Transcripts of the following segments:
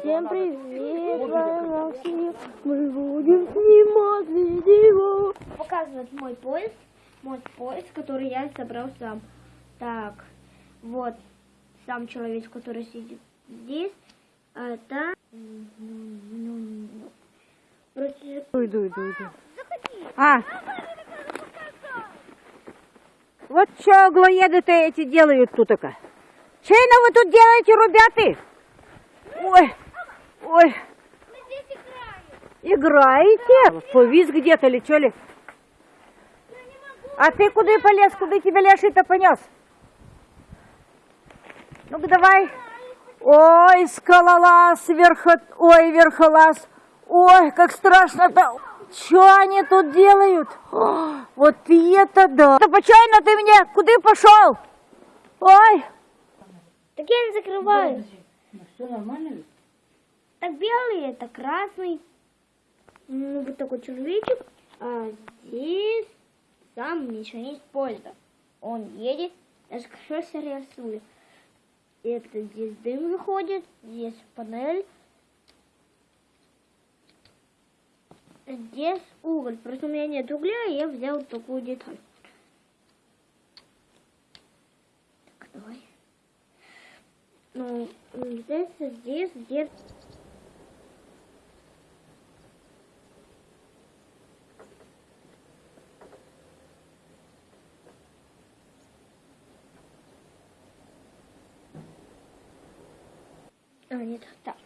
Всем привет, Максим. Мы будем снимать видео. Показывает мой поезд, мой поезд, который я собрал сам. Так, вот сам человек, который сидит здесь. А это... Короче, Иду, иду, иду. А. Вот что аглоеды-то эти делают тут -то. Чейно вы тут делаете, ребята? Ой, ой. Играете? Повис где-то или что ли? А ты куда полез? Куда тебя Леший-то понес? Ну-ка давай. Ой, скалолаз, верхо... Ой, верхолаз. Ой, как страшно-то. Что они тут делают? О, вот и это да. Да почайно ты мне? Куда пошел? Ой. так я не закрываю. Все нормально? Так белый, это красный. Ну, вот такой человечек. А здесь сам механист поезда. Он едет, я хорошо рисую. Это здесь дым выходит, здесь панель. Здесь уголь. Просто у меня нет угля, и я взял такую деталь. Так, давай. Ну, здесь, здесь, здесь. А, нет, так.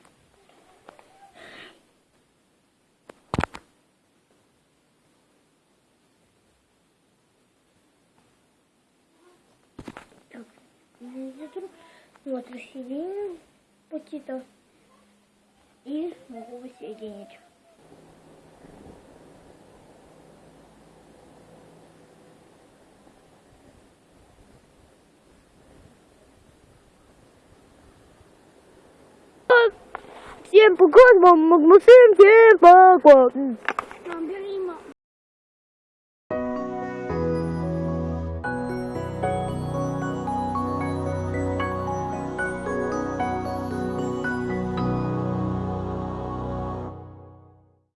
Так. Вот, рассоединим пути-то. И могу воссоединить. Всем пока, мама, Максим, всем пока.